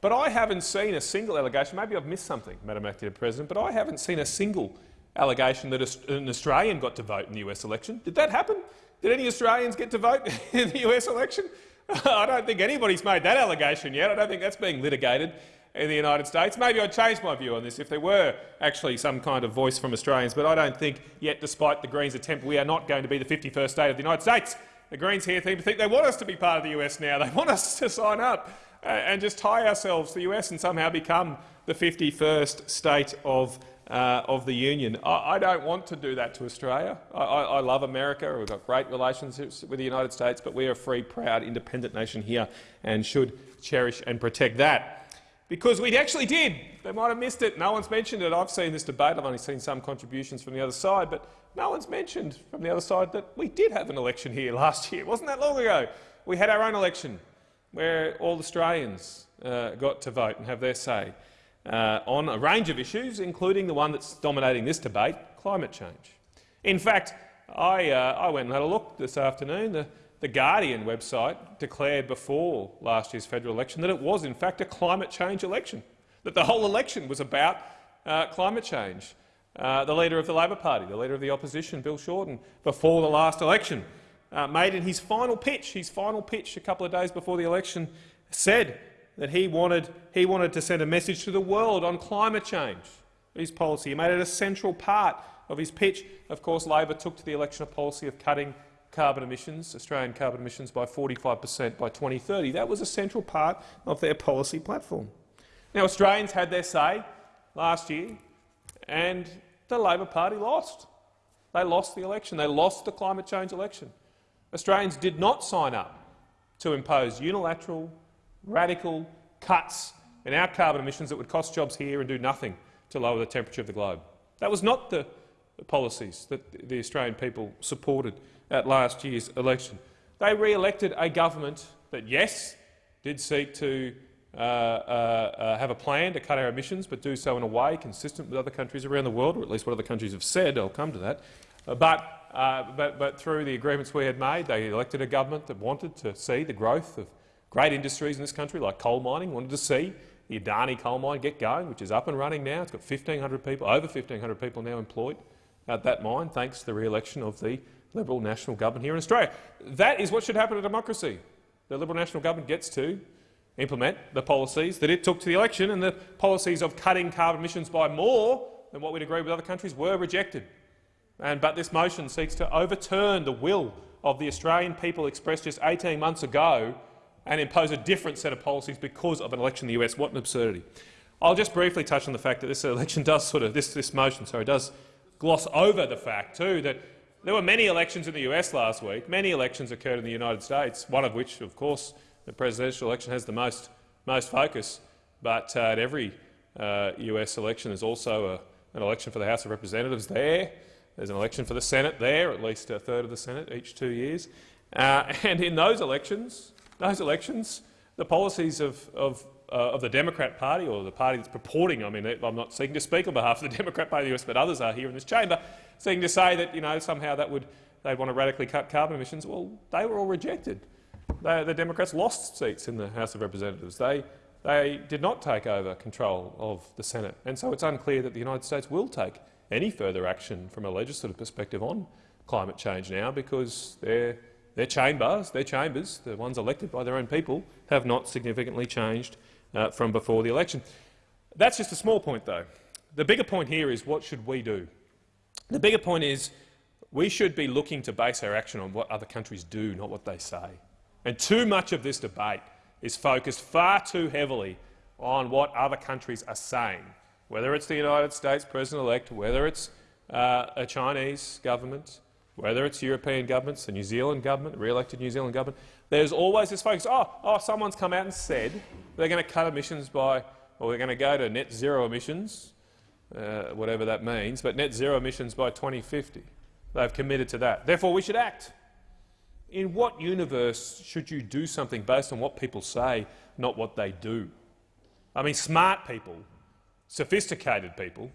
But I haven't seen a single allegation. Maybe I've missed something, Madam Acting President, but I haven't seen a single allegation that an Australian got to vote in the US election. Did that happen? Did any Australians get to vote in the US election? I don't think anybody's made that allegation yet. I don't think that's being litigated in the United States. Maybe I'd change my view on this if there were actually some kind of voice from Australians, but I don't think yet, despite the Greens' attempt, we are not going to be the 51st state of the United States. The Greens here seem to think they want us to be part of the US now. They want us to sign up uh, and just tie ourselves to the US and somehow become the 51st state of uh, of the Union. I, I, don't want to do that to Australia. I, I, I, love America. We've got great relationships with the United States, but we are a free, proud, independent nation here and should cherish and protect that. Because we actually did. They might have missed it. No one's mentioned it. I've seen this debate. I've only seen some contributions from the other side, but no one's mentioned from the other side that we did have an election here last year. It wasn't that long ago. We had our own election where all Australians uh, got to vote and have their say uh, on a range of issues, including the one that's dominating this debate, climate change. In fact, I, uh, I went and had a look this afternoon. The, the Guardian website declared before last year's federal election that it was, in fact, a climate change election, that the whole election was about uh, climate change. Uh, the leader of the Labor Party, the leader of the opposition, Bill Shorten, before the last election, uh, made in his final pitch, his final pitch a couple of days before the election, said that he wanted, he wanted to send a message to the world on climate change. His policy. He made it a central part of his pitch. Of course, Labor took to the election a policy of cutting carbon emissions, Australian carbon emissions, by 45 per cent by 2030. That was a central part of their policy platform. Now, Australians had their say last year, and the Labor Party lost. They lost the election. They lost the climate change election. Australians did not sign up to impose unilateral, radical cuts in our carbon emissions that would cost jobs here and do nothing to lower the temperature of the globe. That was not the policies that the Australian people supported at last year's election. They re-elected a government that, yes, did seek to uh, uh, uh, have a plan to cut our emissions, but do so in a way consistent with other countries around the world, or at least what other countries have said. I'll come to that. Uh, but, uh, but, but through the agreements we had made, they elected a government that wanted to see the growth of great industries in this country, like coal mining, wanted to see the Adani coal mine get going, which is up and running now. It's got 1,500 people, over 1,500 people now employed at that mine, thanks to the re-election of the Liberal National Government here in Australia. That is what should happen in democracy. The Liberal National Government gets to implement the policies that it took to the election, and the policies of cutting carbon emissions by more than what we'd agree with other countries were rejected. And, but this motion seeks to overturn the will of the Australian people expressed just 18 months ago and impose a different set of policies because of an election in the US. What an absurdity. I'll just briefly touch on the fact that this election does sort of this, this motion sorry, does gloss over the fact too that there were many elections in the US last week. Many elections occurred in the United States, one of which, of course, the presidential election has the most, most focus. But uh, at every uh, US election there's also a, an election for the House of Representatives there. There's an election for the Senate there, at least a third of the Senate each two years. Uh, and in those elections, those elections, the policies of, of, uh, of the Democrat Party, or the party that's purporting, I mean, I'm not seeking to speak on behalf of the Democrat Party of the US, but others are here in this chamber, seeking to say that you know, somehow that would, they'd want to radically cut carbon emissions. Well, they were all rejected. They, the Democrats lost seats in the House of Representatives. They, they did not take over control of the Senate, and so it's unclear that the United States will take any further action from a legislative perspective on climate change now because their, their chambers, their chambers, the ones elected by their own people, have not significantly changed uh, from before the election. That's just a small point, though. The bigger point here is what should we do? The bigger point is we should be looking to base our action on what other countries do, not what they say. And too much of this debate is focused far too heavily on what other countries are saying, whether it's the United States President-elect, whether it's uh, a Chinese government, whether it's European governments, the New Zealand government, the re-elected New Zealand government. There's always this focus, oh, oh, someone's come out and said they're going to cut emissions by, or they're going to go to net zero emissions, uh, whatever that means, but net zero emissions by 2050. They've committed to that. Therefore, we should act. In what universe should you do something based on what people say, not what they do? I mean, smart people, sophisticated people,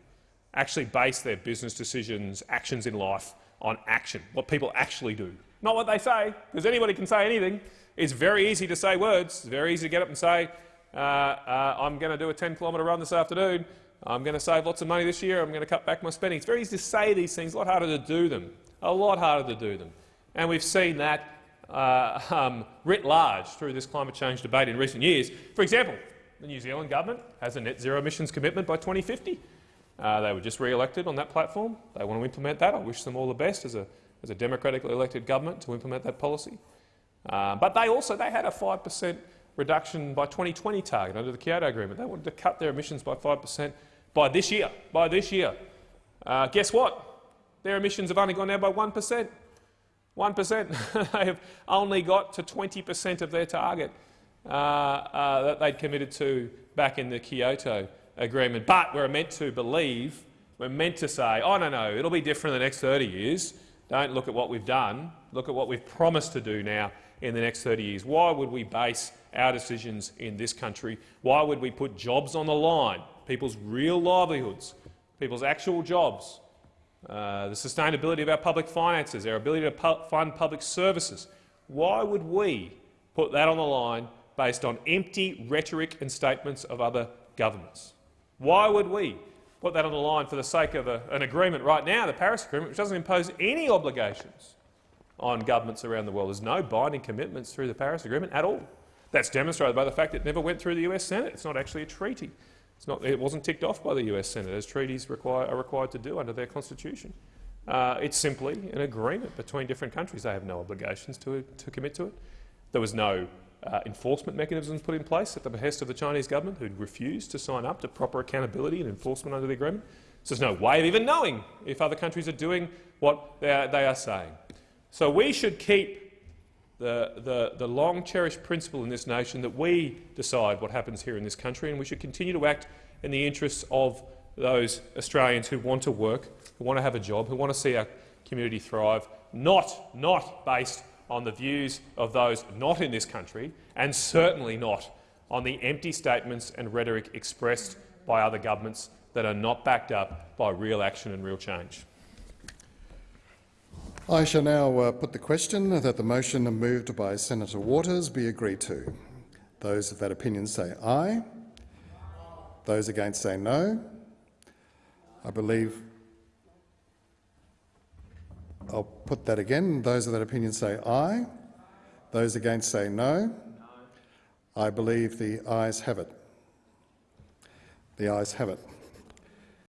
actually base their business decisions, actions in life on action, what people actually do, not what they say, because anybody can say anything. It's very easy to say words. It's very easy to get up and say, uh, uh, I'm going to do a 10-kilometre run this afternoon. I'm going to save lots of money this year. I'm going to cut back my spending. It's very easy to say these things, a lot harder to do them, a lot harder to do them. And we've seen that uh, um, writ large through this climate change debate in recent years. For example, the New Zealand government has a net zero emissions commitment by 2050. Uh, they were just re-elected on that platform. They want to implement that. I wish them all the best as a, as a democratically elected government to implement that policy. Uh, but they also they had a 5 per cent reduction by 2020 target under the Kyoto Agreement. They wanted to cut their emissions by 5 per cent by this year. By this year. Uh, guess what? Their emissions have only gone down by 1 per cent. 1%. they have only got to 20 per cent of their target uh, uh, that they'd committed to back in the Kyoto Agreement. But we're meant to believe, we're meant to say, oh, no, no, it'll be different in the next 30 years. Don't look at what we've done. Look at what we've promised to do now in the next 30 years. Why would we base our decisions in this country? Why would we put jobs on the line, people's real livelihoods, people's actual jobs, uh, the sustainability of our public finances, our ability to pu fund public services. Why would we put that on the line based on empty rhetoric and statements of other governments? Why would we put that on the line for the sake of a, an agreement right now, the Paris Agreement, which doesn't impose any obligations on governments around the world. There's no binding commitments through the Paris Agreement at all. That's demonstrated by the fact it never went through the US Senate. It's not actually a treaty. Not, it wasn't ticked off by the US Senate, as treaties require, are required to do under their constitution. Uh, it's simply an agreement between different countries. They have no obligations to, to commit to it. There was no uh, enforcement mechanisms put in place at the behest of the Chinese government, who refused to sign up to proper accountability and enforcement under the agreement. So there's no way of even knowing if other countries are doing what they are, they are saying. So we should keep the, the, the long-cherished principle in this nation that we decide what happens here in this country, and we should continue to act in the interests of those Australians who want to work, who want to have a job, who want to see our community thrive, not, not based on the views of those not in this country, and certainly not on the empty statements and rhetoric expressed by other governments that are not backed up by real action and real change. I shall now uh, put the question that the motion moved by Senator Waters be agreed to. Those of that opinion say aye. Those against say no. I believe I'll put that again. Those of that opinion say aye. Those against say no. I believe the ayes have it. The ayes have it.